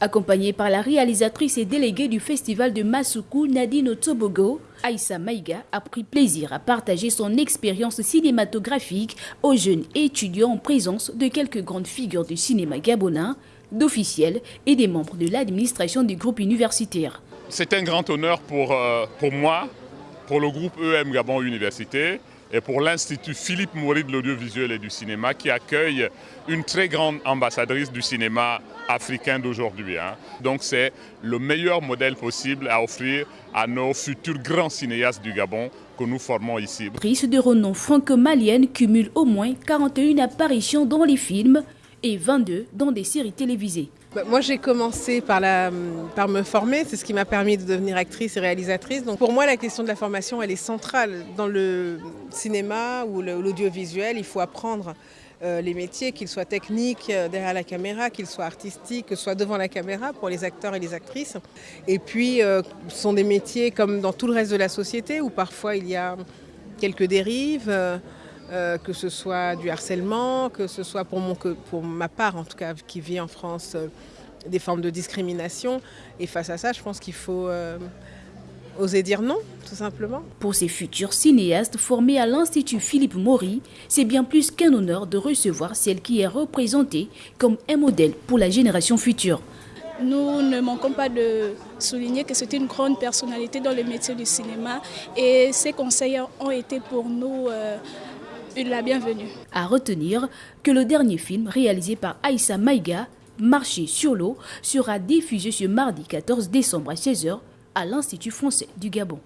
Accompagnée par la réalisatrice et déléguée du festival de Masuku, Nadine Tobogo, Aïssa Maïga a pris plaisir à partager son expérience cinématographique aux jeunes étudiants en présence de quelques grandes figures du cinéma gabonais, d'officiels et des membres de l'administration du groupe universitaire. C'est un grand honneur pour, euh, pour moi, pour le groupe EM Gabon Université et pour l'Institut Philippe Maury de l'audiovisuel et du cinéma qui accueille une très grande ambassadrice du cinéma africain d'aujourd'hui. Hein. Donc c'est le meilleur modèle possible à offrir à nos futurs grands cinéastes du Gabon que nous formons ici. Prise de renom franco-malienne cumule au moins 41 apparitions dans les films et 22 dans des séries télévisées. Bah, moi, j'ai commencé par, me former, c'est ce qui m'a permis de devenir actrice et réalisatrice. Donc pour moi, la question de la formation, elle est centrale. Dans le cinéma ou l'audiovisuel, il faut apprendre euh, les métiers, qu'ils soient techniques euh, derrière la caméra, qu'ils soient artistiques, que ce soit devant la caméra pour les acteurs et les actrices. Et puis, euh, ce sont des métiers comme dans tout le reste de la société où parfois il y a quelques dérives. Euh, que ce soit du harcèlement, que ce soit pour, mon, pour ma part en tout cas qui vit en France euh, des formes de discrimination. Et face à ça, je pense qu'il faut euh, oser dire non, tout simplement. Pour ces futurs cinéastes formés à l'Institut Philippe Maury, c'est bien plus qu'un honneur de recevoir celle qui est représentée comme un modèle pour la génération future. Nous ne manquons pas de souligner que c'est une grande personnalité dans le métier du cinéma et ses conseils ont été pour nous la bienvenue. À retenir que le dernier film réalisé par Aïssa Maïga, Marché sur l'eau, sera diffusé ce mardi 14 décembre à 16h à l'Institut français du Gabon.